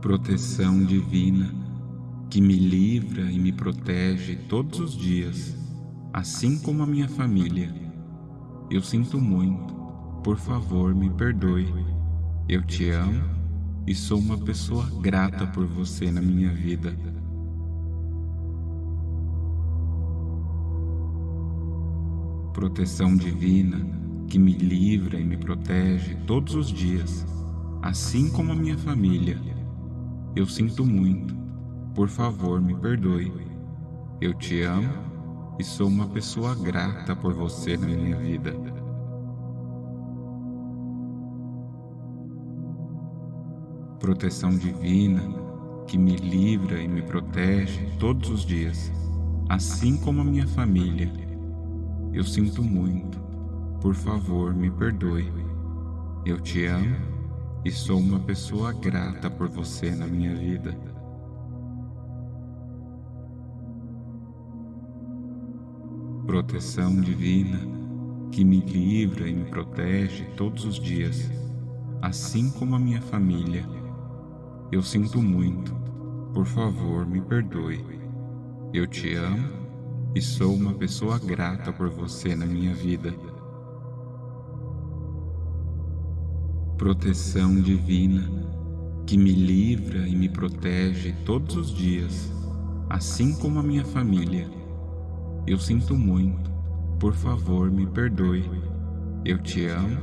proteção divina que me livra e me protege todos os dias, assim como a minha família. Eu sinto muito, por favor me perdoe. Eu te amo e sou uma pessoa grata por você na minha vida. Proteção divina que me livra e me protege todos os dias, assim como a minha família. Eu sinto muito, por favor me perdoe. Eu te amo e sou uma pessoa grata por você na minha vida. Proteção divina que me livra e me protege todos os dias, assim como a minha família. Eu sinto muito, por favor me perdoe. Eu te amo e sou uma pessoa grata por você na minha vida. Proteção divina que me livra e me protege todos os dias, assim como a minha família. Eu sinto muito, por favor me perdoe. Eu te amo e sou uma pessoa grata por você na minha vida. Proteção divina que me livra e me protege todos os dias, assim como a minha família. Eu sinto muito, por favor me perdoe. Eu te amo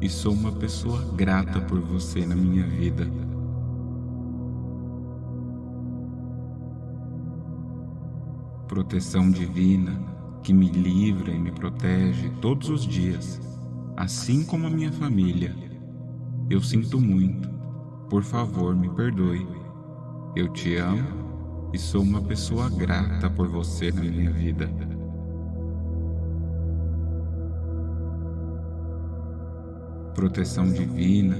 e sou uma pessoa grata por você na minha vida. Proteção divina que me livra e me protege todos os dias, assim como a minha família. Eu sinto muito. Por favor, me perdoe. Eu te amo e sou uma pessoa grata por você na minha vida. Proteção divina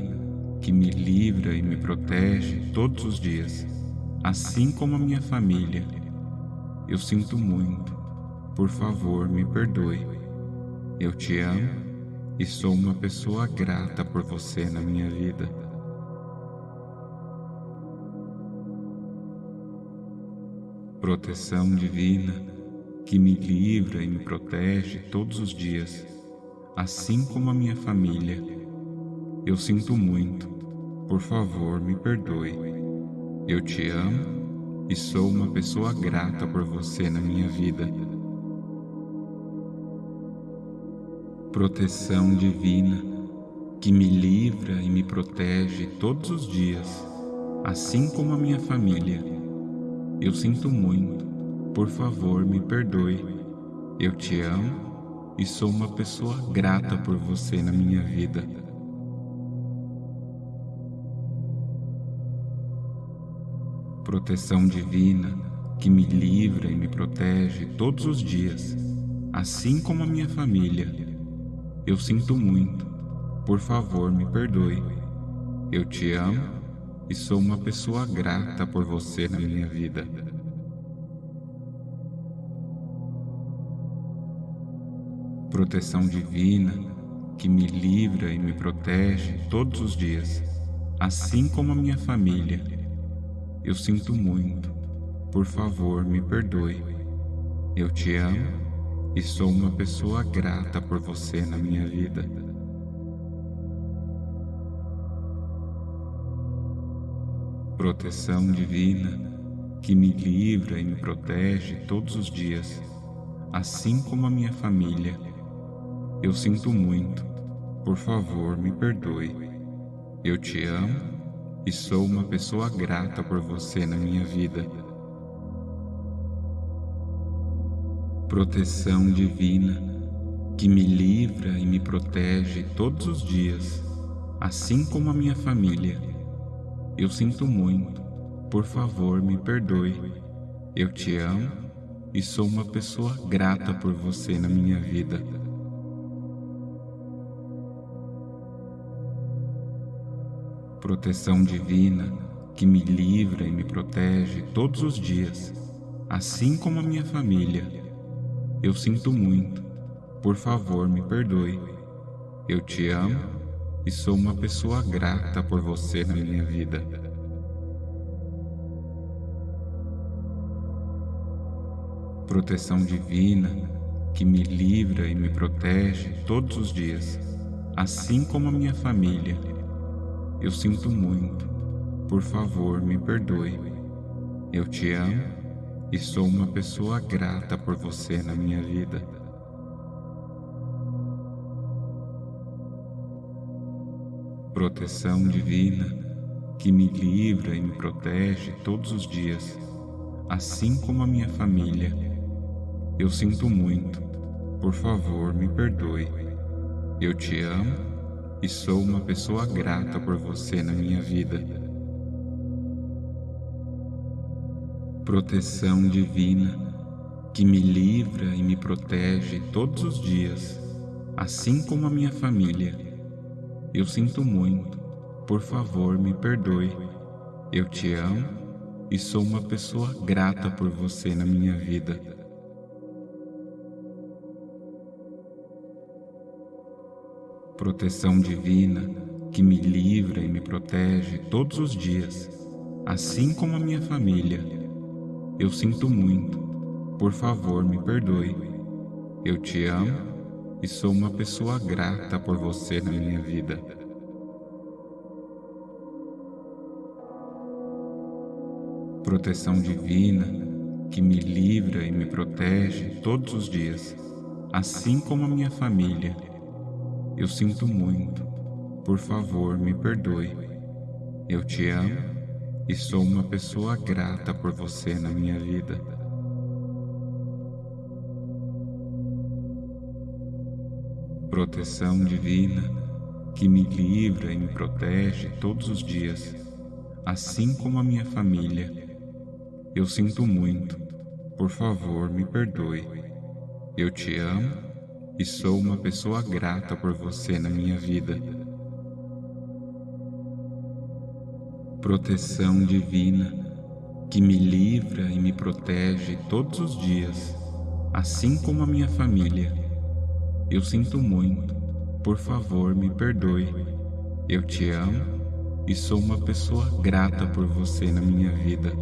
que me livra e me protege todos os dias, assim como a minha família. Eu sinto muito. Por favor, me perdoe. Eu te amo e sou uma pessoa grata por você na minha vida. Proteção divina que me livra e me protege todos os dias, assim como a minha família. Eu sinto muito, por favor me perdoe. Eu te amo e sou uma pessoa grata por você na minha vida. Proteção divina que me livra e me protege todos os dias, assim como a minha família. Eu sinto muito, por favor me perdoe. Eu te amo e sou uma pessoa grata por você na minha vida. Proteção divina que me livra e me protege todos os dias, assim como a minha família. Eu sinto muito. Por favor, me perdoe. Eu te amo e sou uma pessoa grata por você na minha vida. Proteção divina que me livra e me protege todos os dias, assim como a minha família. Eu sinto muito. Por favor, me perdoe. Eu te amo e sou uma pessoa grata por você na minha vida. Proteção divina que me livra e me protege todos os dias, assim como a minha família. Eu sinto muito, por favor me perdoe. Eu te amo e sou uma pessoa grata por você na minha vida. Proteção divina que me livra e me protege todos os dias, assim como a minha família. Eu sinto muito, por favor me perdoe. Eu te amo e sou uma pessoa grata por você na minha vida. Proteção divina que me livra e me protege todos os dias, assim como a minha família. Eu sinto muito. Por favor, me perdoe. Eu te amo e sou uma pessoa grata por você na minha vida. Proteção divina que me livra e me protege todos os dias, assim como a minha família. Eu sinto muito. Por favor, me perdoe. Eu te amo e sou uma pessoa grata por você na minha vida. Proteção divina que me livra e me protege todos os dias, assim como a minha família. Eu sinto muito. Por favor, me perdoe. Eu te amo e sou uma pessoa grata por você na minha vida. Proteção divina que me livra e me protege todos os dias, assim como a minha família. Eu sinto muito, por favor me perdoe. Eu te amo e sou uma pessoa grata por você na minha vida. Proteção divina que me livra e me protege todos os dias, assim como a minha família. Eu sinto muito. Por favor, me perdoe. Eu te amo e sou uma pessoa grata por você na minha vida. Proteção divina que me livra e me protege todos os dias, assim como a minha família. Eu sinto muito. Por favor, me perdoe. Eu te amo e sou uma pessoa grata por você na minha vida. Proteção divina que me livra e me protege todos os dias, assim como a minha família. Eu sinto muito, por favor, me perdoe. Eu te amo e sou uma pessoa grata por você na minha vida. Proteção divina que me livra e me protege todos os dias, assim como a minha família. Eu sinto muito, por favor me perdoe. Eu te amo e sou uma pessoa grata por você na minha vida.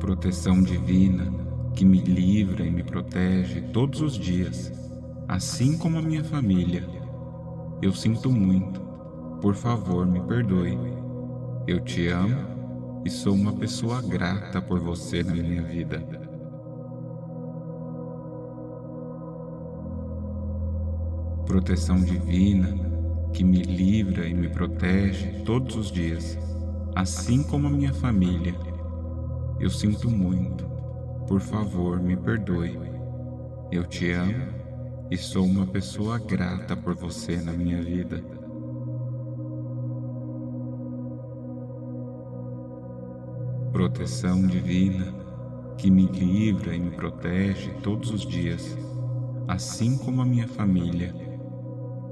Proteção divina que me livra e me protege todos os dias, assim como a minha família eu sinto muito. Por favor, me perdoe. Eu te amo e sou uma pessoa grata por você na minha vida. Proteção divina que me livra e me protege todos os dias, assim como a minha família. Eu sinto muito. Por favor, me perdoe. Eu te amo e sou uma pessoa grata por você na minha vida. Proteção divina que me livra e me protege todos os dias, assim como a minha família.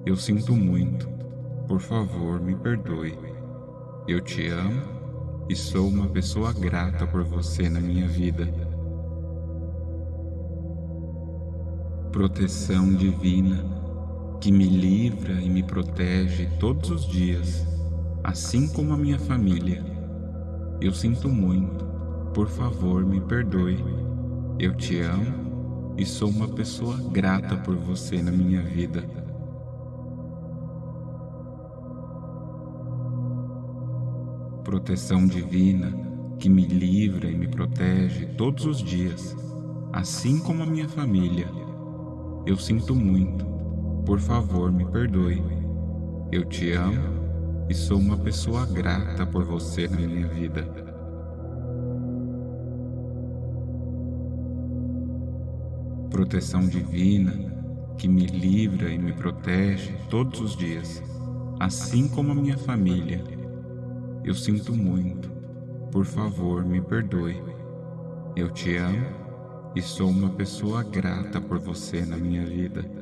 Eu sinto muito, por favor me perdoe. Eu te amo e sou uma pessoa grata por você na minha vida. Proteção divina que me livra e me protege todos os dias, assim como a minha família. Eu sinto muito, por favor me perdoe. Eu te amo e sou uma pessoa grata por você na minha vida. Proteção divina que me livra e me protege todos os dias, assim como a minha família. Eu sinto muito. Por favor, me perdoe. Eu te amo e sou uma pessoa grata por você na minha vida. Proteção divina que me livra e me protege todos os dias, assim como a minha família. Eu sinto muito. Por favor, me perdoe. Eu te amo e sou uma pessoa grata por você na minha vida.